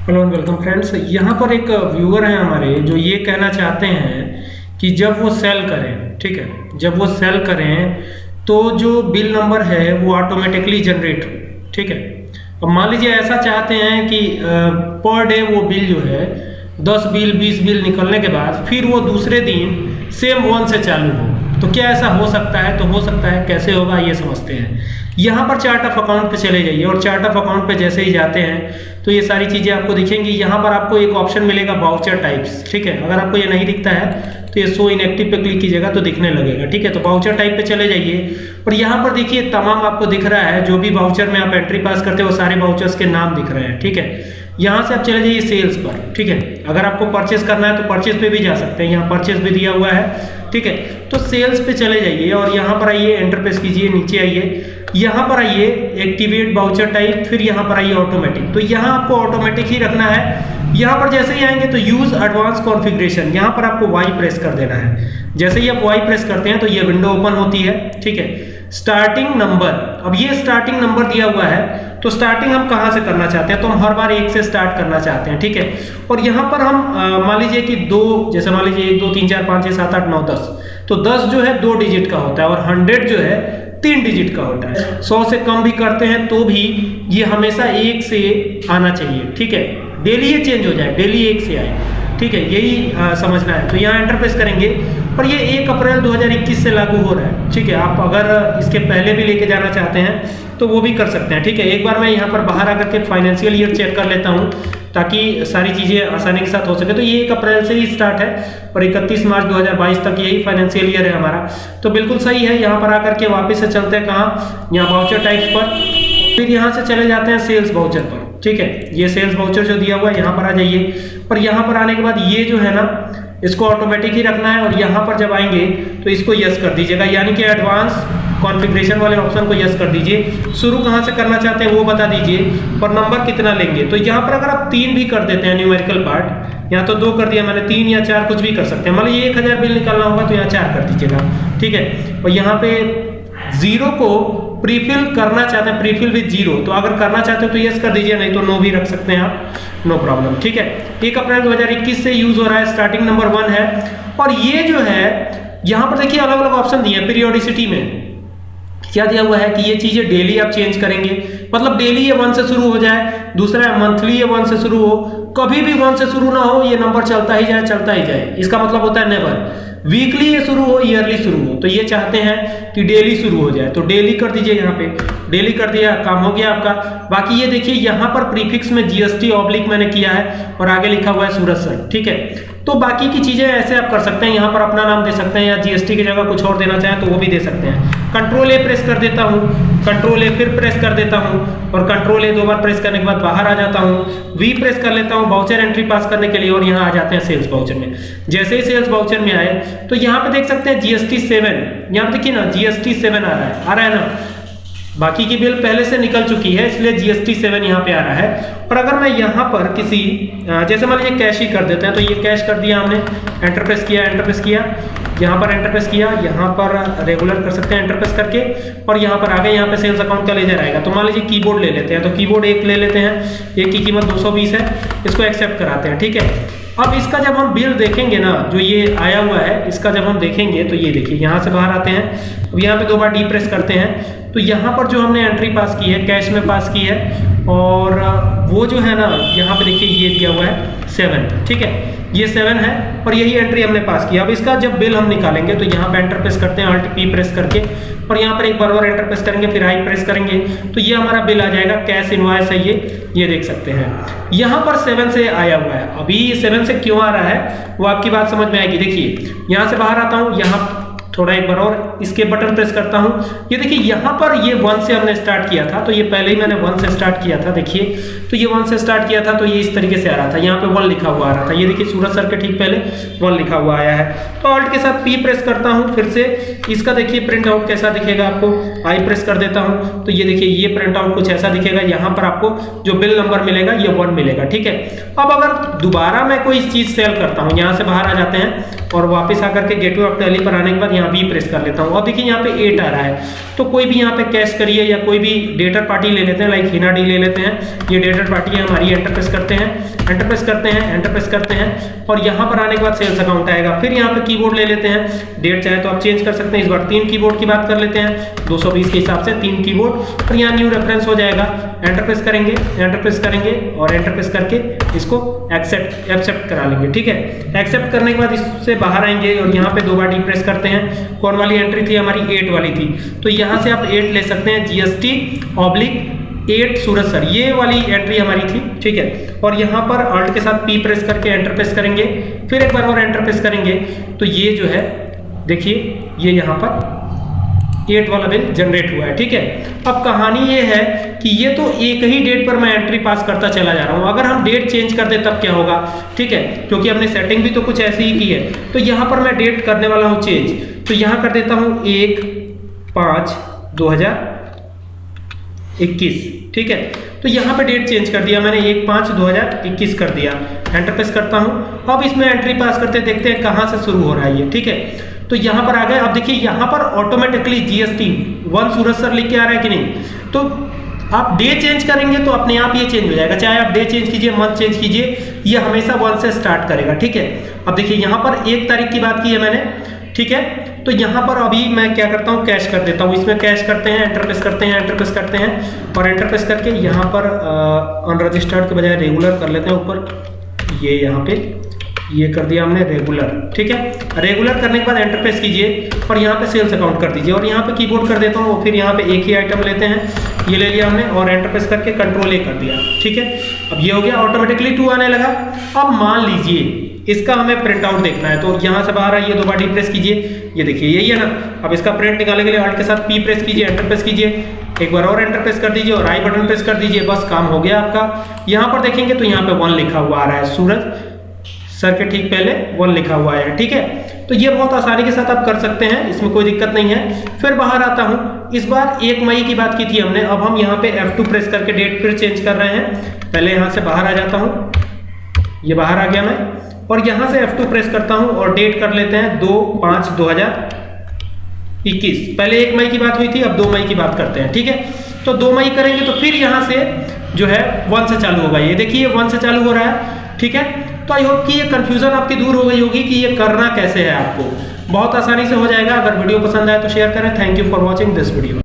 Hello and welcome friends यहाँ पर एक व्यूअर हैं हमारे जो ये कहना चाहते हैं कि जब वो सेल करें, ठीक है? जब वो सेल करें तो जो बिल नंबर है, वो ऑटोमेटिकली जनरेट हो, ठीक है? अब मान लीजिए ऐसा चाहते हैं कि पर डे वो बिल जो है, दस बिल बीस बिल निकलने के बाद फिर वो दूसरे दिन सेम वन से चालू हो। तो क्या ऐसा हो सकता है? तो हो सकता है, कैसे होगा, ये समझते हैं। यहाँ पर चार्ट ऑफ़ अकाउंट पे चले जाइए और चार्ट ऑफ़ अकाउंट पे जैसे ही जाते हैं तो ये सारी चीज़ें आपको दिखेंगी। यहाँ पर आपको एक ऑप्शन मिलेगा बाउचर टाइप्स ठीक है? अगर आपको ये नहीं दिखता है तो ये शो इनएक्टिव पे क्लिक कीजिएगा तो दिखने लगेगा, ठीक है? तो बाउचर टाइप पे चले जाइए। और यहाँ पर देखिए, तमाम आपको दिख रहा है, जो भी बाउचर में आप एंट्री पास करते हो सारे बाउचर्स के नाम दिख रहे हैं, ठीक है? यहाँ से आप चले जाइए सेल्स पर, ठीक है? अगर आपको परचेस करना है तो परचेस पे भी जा सकते हैं। यहाँ परचेस भी दिया हुआ है, ठीक है? तो सेल्स पे चले जाइए और यहाँ पर आइए एंटर प्रेस कीजिए, नीचे आइए। यहाँ पर आइए एक्टिवेट बाउचर टाइप फिर यहाँ पर आइए ऑटोमेटिक तो यहाँ आपको ऑटोमेटिक ही रखना है। यहाँ पर जैसे ही आएँगे तो यूज़ एडवांस कॉन्फ़िगरेशन यहाँ पर आपको वाई प्रेस कर देना है। जैसे ही आप वाई प्रेस करते हैं तो ये विंडो ओपन होती है, ठीक है? स्टार्टिंग नंबर अब ये स्टार्टिंग नंबर दिया हुआ है तो स्टार्टिंग हम कहाँ से करना चाहते हैं? तो हम हर बार एक से स्टार्ट करना चाहते हैं, ठीक है? और यहाँ पर हम मान लीजिए कि दो, जैसे मान लीजिए एक, दो, तीन, चार, पाँच, छः, सात, आठ, नौ, दस तो दस जो है दो डिजिट का होता है और हंड्रेड जो है तीन डिजिट का होता है। सौ से कम भी करते हैं तो भी ये हमेशा एक से आना चाहिए, ठीक है? डेली ये चेंज हो जाए डेली एक से आए। ठीक है यही आ, समझना है। तो यहाँ एंटरप्रेस करेंगे। और ये एक अप्रैल 2021 से लागू हो रहा है ठीक है। आप अगर इसके पहले भी लेके जाना चाहते हैं तो वो भी कर सकते हैं ठीक है। एक बार मैं यहाँ पर बाहर आकर के फाइनेंशियल ईयर चेक कर लेता हूँ ताकि सारी चीज़ें आसानी के साथ हो सके। तो ये एक अप्रैल से ही स्टार्ट है और 31 मार्च 2022 तक यही फाइनेंशियल ईयर है हमारा। तो बिल्कुल सही है यहाँ पर आकर के वापस से चलते हैं कहाँ? यहाँ वाउचर टाइप्स पर। फिर यहाँ से चले जाते हैं सेल्स वाउचर पर। ठीक है, ये सेल्स वाउचर जो दिया हुआ है, यहाँ पर आ जाइए। पर यहाँ पर आने के बाद ये जो है ना, इसको ऑटोमेटिक ही रखना है और यहाँ पर जब आएँगे तो इसको यस कर दीजिएगा। यानी कि एडवांस कॉन्फ़िगरेशन वाले ऑप्शन को यस कर दीजिए। शुरू कहाँ से करना चाहते हैं वो बता दीजिए और नंबर कितना लेंगे? तो यहाँ पर अगर आप तीन भी कर देते हैं न्यूमेरिकल पार्ट यहाँ तो दो कर दिया मैंने तीन या चार, कुछ भी कर सकते हैं। मतलब लीजिए एक हज़ार बिल निकालना होगा तो यहाँ चार कर दीजिएगा। ठीक है? और यहाँ पे ज़ीरो को प्रीफिल करना चाहते हैं प्रीफिल विद ज़ीरो तो अगर करना चाहते हो तो यस कर दीजिए, नहीं तो नो भी रख सकते हैं आप। नो प्रॉब्लम ठीक है? एक अप्रैल 2021 से यूज़ हो रहा है स्टार्टिंग नंबर वन है। और ये जो है, यहाँ पर देखिए अलग अलग ऑप्शन दिए हैं पीरियोडिसिटी में। क्या दिया हुआ है कि ये चीज़ें डेली आप चेंज करेंगे। मतलब डेली ये वन से शुरू हो जाए, दूसरा है मंथली ये वन से शुरू हो। कभी भी वन से शुरू ना हो, ये नंबर चलता ही जाए, चलता ही जाए। इसका मतलब होता है नेवर वीकली ये शुरू हो ईयरली शुरू हो। तो ये चाहते हैं कि डेली शुरू हो जाए तो डेली कर दीजिए यहाँ पे। डेली कर दिया, काम हो गया आपका। बाकी ये देखिए, यहाँ पर प्रीफिक्स में जीएसटी ऑब्लिक मैंने किया है और आगे लिखा हुआ है सूरज सर ठीक है? तो बाकी की चीज़ें ऐसे आप कर सकते हैं, यहाँ पर अपना नाम दे सकते हैं या जीएसटी की जगह कुछ और देना चाहें तो वो भी दे सकते हैं। कंट्रोल ए प्रेस कर देता हूँ कंट्रोल ए फिर प्रेस कर देता हूँ और कंट्रोल ए दो बार प्रेस करने के बाद बाहर आ जाता हूँ। वी प्रेस कर लेता हूँ बाउचर एंट्री पास करने के लिए और यहाँ आ जाते हैं सेल्स बाउचर में। जैसे ही सेल्स बाउचर में आए तो यहाँ पे देख सकते हैं जीएसटी सेवन यहाँ पे देखिए ना जीएसटी सेवन आ रहा है। आ रहा है ना? बाकी की बिल पहले से निकल चुकी है, इसलिए जीएसटी सेवन यहाँ पे आ रहा है। और अगर मैं यहाँ पर किसी जैसे मान लीजिए कैश ही कर देते हैं तो ये कैश कर दिया हमने एंटर प्रेस किया एंटर प्रेस किया। यहाँ पर एंटर प्रेस किया, यहाँ पर रेगुलर कर सकते हैं एंटर प्रेस करके, और यहाँ पर आगे यहाँ पे सेल्स अकाउंट का लेजर आएगा। तो मान लीजिए कीबोर्ड ले लेते हैं तो कीबोर्ड एक ले लेते हैं, एक की कीमत 220 है, इसको एक्सेप्ट कराते हैं, ठीक है? अब इसका जब हम बिल देखेंगे ना, जो ये आया हुआ है, इसका जब हम देखेंगे तो ये देखिए, यहाँ से बाहर आते हैं। अब यहाँ पे दो बार डी प्रेस करते हैं। तो यहाँ पर जो हमने एंट्री पास की है कैश में पास की है, और वो जो है ना, यहाँ पे देखिए, ये दिया हुआ है सेवन ठीक है? ये सेवन है, और यही एंट्री हमने पास किया अब इसका जब बिल हम निकालेंगे तो यहाँ पे एंटर प्रेस करते हैं अल्ट पी प्रेस करके। और यहाँ पर एक बार बार एंटर प्रेस करेंगे, फिर हाई प्रेस करेंगे तो ये हमारा बिल आ जाएगा कैश इनवॉइस है ये ये देख सकते हैं। यहाँ पर सेवन से आया हुआ है। अभी सेवन से क्यों आ रहा है, वो आपकी बात समझ में आएगी। देखिए, यहाँ से बाहर आता हूँ, यहाँ थोड़ा एक बार और इसके बटन प्रेस करता हूँ। ये देखिए, यहाँ पर ये वन से हमने स्टार्ट किया था तो ये पहले ही मैंने वन से स्टार्ट किया था, देखिए। तो ये वन से स्टार्ट किया था तो ये इस तरीके से आ रहा था। यहाँ पे वन लिखा हुआ आ रहा था। ये देखिए, सूरज सर के ठीक पहले वन लिखा हुआ आया है। तो ऑल्ट के साथ पी प्रेस करता हूँ फिर से। इसका देखिए प्रिंट आउट कैसा दिखेगा आपको? आई प्रेस कर देता हूँ। तो ये देखिए, ये प्रिंट आउट कुछ ऐसा दिखेगा। यहाँ पर आपको जो बिल नंबर मिलेगा, ये वन मिलेगा, ठीक है? अब अगर दोबारा मैं कोई चीज़ सेल करता हूँ, यहाँ से बाहर आ जाते हैं और वापस आकर के गेटवे ऑफ़ टैली पर आने के बाद यहाँ बी प्रेस कर लेता हूँ। अब देखिए यहाँ पे एट आ रहा है। तो कोई भी यहाँ पे कैश करिए या कोई भी डेटर पार्टी ले लेते हैं लाइक हिना डी ले लेते हैं। ये डेटर पार्टी है, हमारी एंटर प्रेस करते हैं। एंटर प्रेस करते हैं एंटर प्रेस करते हैं। और यहाँ पर आने के बाद सेल्स अकाउंट आएगा। फिर यहाँ पे कीबोर्ड ले लेते हैं। डेट चाहे तो आप चेंज कर सकते हैं। इस बार तीन कीबोर्ड की बात कर लेते हैं। 220 के हिसाब से तीन कीबोर्ड और यहाँ न्यू रेफरेंस हो जाएगा। एंटर प्रेस करेंगे एंटर प्रेस करेंगे और एंटर प्रेस करके इसको एक्सेप्ट एक्सेप्ट करा लेंगे, ठीक है? एक्सेप्ट करने के बाद इससे बाहर आएँगे और यहाँ पे दो बार डी प्रेस करते हैं। कौन वाली एंट्री थी? हमारी एट वाली थी। तो यहाँ से आप एट ले सकते हैं GST oblique at Suraj sir. ये वाली एंट्री हमारी थी, ठीक है? और यहाँ पर अल्ट के साथ पी प्रेस करके एंटर प्रेस करेंगे। फिर एक बार और एंटर प्रेस करेंगे। तो ये जो है, देखिए, ये यहाँ पर एट वाला बिल जनरेट हुआ है, ठीक है? अब कहानी ये है कि ये तो एक ही डेट पर मैं एंट्री पास करता चला जा रहा हूँ। अगर हम डेट चेंज कर दे, तब क्या होगा? ठीक है? क्योंकि हमने सेटिंग भी तो कुछ ऐसी ही की है। तो यहाँ पर मैं डेट करने वाला हूँ चेंज तो यहाँ कर देता हूँ एक पाँच दो इक्कीस, ठीक है? तो यहाँ पे डेट चेंज कर दिया मैंने, एक पाँच दो हज़ार इक्कीस कर दिया। एंटर प्रेस करता हूँ। अब इसमें एंट्री पास करते देखते हैं कहाँ से शुरू हो रहा है ये, ठीक है? तो यहाँ पर आ गए। अब देखिए, यहाँ पर automatically GST one Suraj sir लिख के आ रहा है कि नहीं? तो आप डे चेंज करेंगे तो अपने आप ये चेंज हो जाएगा। चाहे आप डे चेंज कीजिए मंथ चेंज कीजिए, ये हमेशा वन से स्टार्ट करेगा, ठीक है? अब देखिए, यहाँ पर एक तारीख की बात की है मैंने, ठीक है? तो यहाँ पर अभी मैं क्या करता हूँ? कैश कर देता हूँ। इसमें कैश करते हैं एंटर प्रेस करते हैं एंटर प्रेस करते हैं और एंटर प्रेस करके यहाँ पर अनरजिस्टर्ड के बजाय रेगुलर कर लेते हैं। ऊपर ये यहाँ पे ये कर दिया हमने रेगुलर ठीक है? रेगुलर करने के बाद एंटर प्रेस कीजिए और यहाँ पे सेल्स अकाउंट कर दीजिए और यहाँ पे कीबोर्ड कर देता हूँ, फिर यहाँ पे एक ही आइटम लेते हैं। ये ले लिया हमने और एंटर प्रेस करके कंट्रोल ए कर दिया, ठीक है? अब ये हो गया ऑटोमेटिकली टू आने लगा। अब मान लीजिए, इसका हमें प्रिंट आउट देखना है तो यहाँ से बाहर आइए दो बार डी प्रेस कीजिए। ये देखिए, यही है ना? अब इसका प्रिंट निकालने के लिए अल्ट के साथ पी प्रेस कीजिए एंटर प्रेस कीजिए। एक बार और एंटर प्रेस कर दीजिए और आई बटन प्रेस कर दीजिए, बस काम हो गया आपका। यहाँ पर देखेंगे तो यहाँ पे वन लिखा हुआ आ रहा है, सूरज। सर के ठीक पहले वन लिखा हुआ है, ठीक है? तो ये बहुत आसानी के साथ आप कर सकते हैं, इसमें कोई दिक्कत नहीं है। फिर बाहर आता हूँ, इस बार एक मई की बात की थी हमने, अब हम यहाँ पे F2 प्रेस करके डेट फिर चेंज कर रहे हैं। पहले यहाँ से बाहर आ जाता हूँ, ये बाहर आ गया मैं, और यहाँ से F2 प्रेस करता हूँ और डेट कर लेते हैं दो पाँच दो पहले एक मई की बात हुई थी, अब दो मई की बात करते हैं, ठीक है? तो दो मई करेंगे तो फिर यहाँ से जो है वन से चालू होगा। ये देखिए वन से चालू हो रहा है, ठीक है? तो आई होप कि ये कंफ्यूजन आपकी दूर हो गई होगी कि ये करना कैसे है आपको। बहुत आसानी से हो जाएगा। अगर वीडियो पसंद आए तो शेयर करें। Thank you for watching this video